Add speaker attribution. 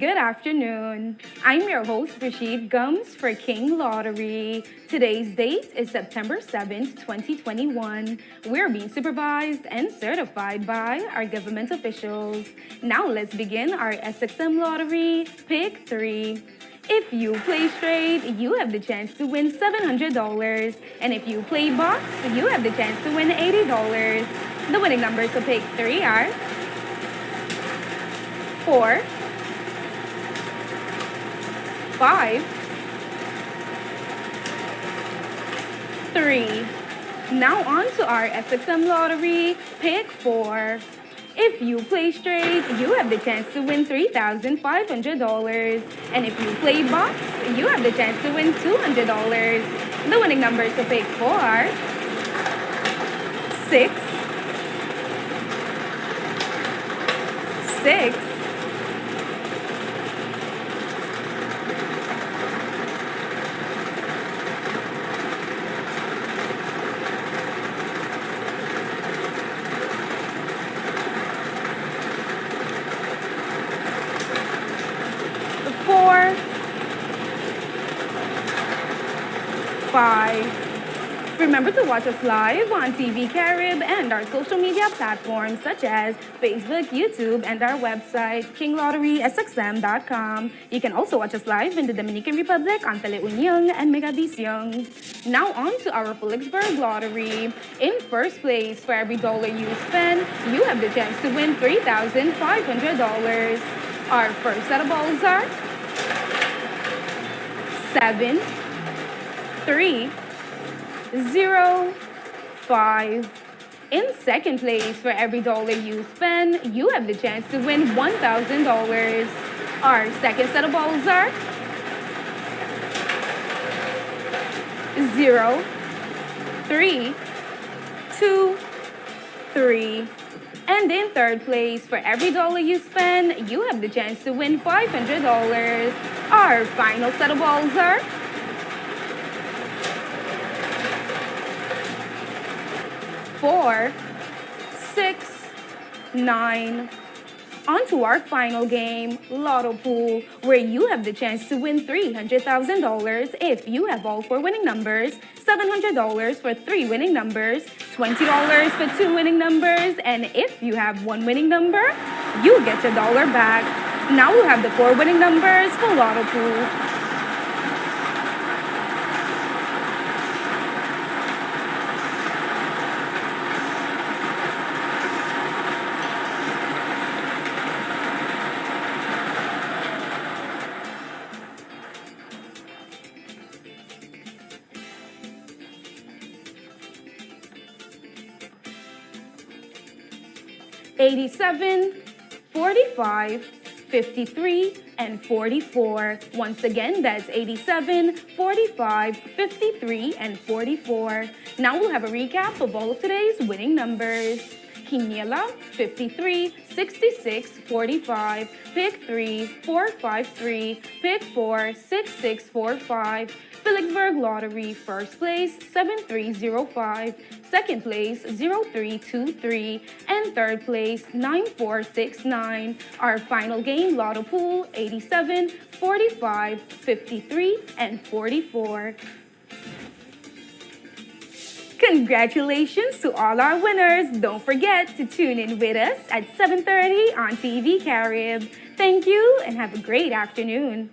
Speaker 1: Good afternoon. I'm your host, Rashid Gums for King Lottery. Today's date is September 7th, 2021. We're being supervised and certified by our government officials. Now let's begin our SXM Lottery Pick 3. If you play straight, you have the chance to win $700. And if you play box, you have the chance to win $80. The winning numbers to pick 3 are 4, five, three. Now on to our SXM lottery, pick four. If you play straight, you have the chance to win $3,500. And if you play box, you have the chance to win $200. The winning numbers to pick four are six, six, four, five. Remember to watch us live on TV Carib and our social media platforms such as Facebook, YouTube, and our website, kinglotterysxm.com. You can also watch us live in the Dominican Republic on Teleunion and Megavisión. Now on to our Philipsburg Lottery. In first place, for every dollar you spend, you have the chance to win $3,500. Our first set of balls are seven, three, zero, five. In second place, for every dollar you spend, you have the chance to win $1,000. Our second set of balls are zero, three, two, three. And in third place, for every dollar you spend, you have the chance to win $500. Our final set of balls are four, six, nine. On to our final game, Lotto Pool, where you have the chance to win $300,000 if you have all four winning numbers, $700 for three winning numbers, $20 for two winning numbers, and if you have one winning number, you get your dollar back. Now we have the four winning numbers for Lotto Pool. 87, 45, 53, and 44. Once again, that's 87, 45, 53, and 44. Now we'll have a recap of all of today's winning numbers. Quiniela, 53, 66, 45, pick 3, 453, pick 4, 6645, Philipsburg Lottery, first place, 7305, second place, 0323, and third place, 9469. Our final game, Lotto Pool, 87, 45, 53, and 44. Congratulations to all our winners. Don't forget to tune in with us at 7.30 on TV Carib. Thank you and have a great afternoon.